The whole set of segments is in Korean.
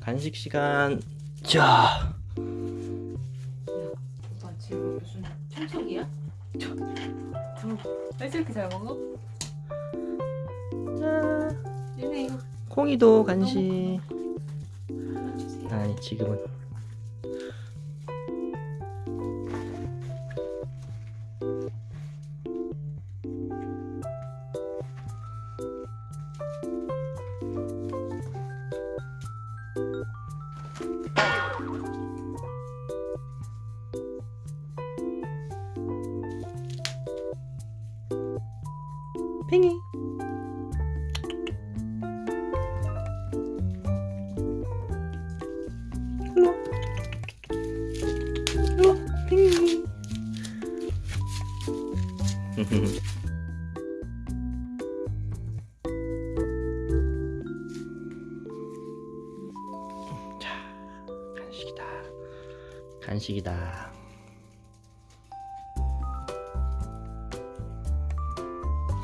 간식 시간. 자, 야, 오빠 지금 무슨 청소기야? 저, 저, 왜 이렇게 잘 먹어? 자, 얘네 이거 콩이도 간식. 아니 지금은. 팽이 일로 와. 일로 와, 팽이 간식이다 간식이다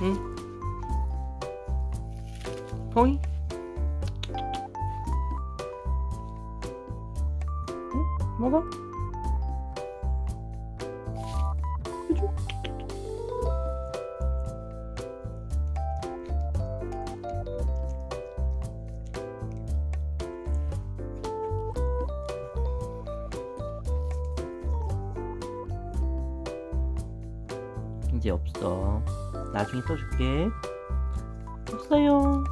응? 퐁이? 응? 먹어? 없어. 나중에 또 줄게. 없어요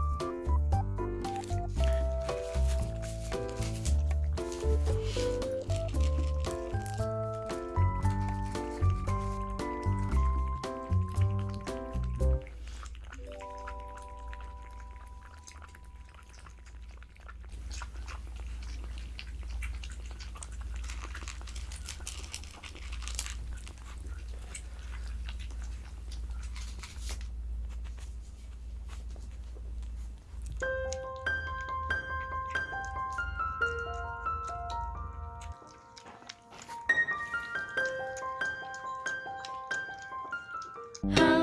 How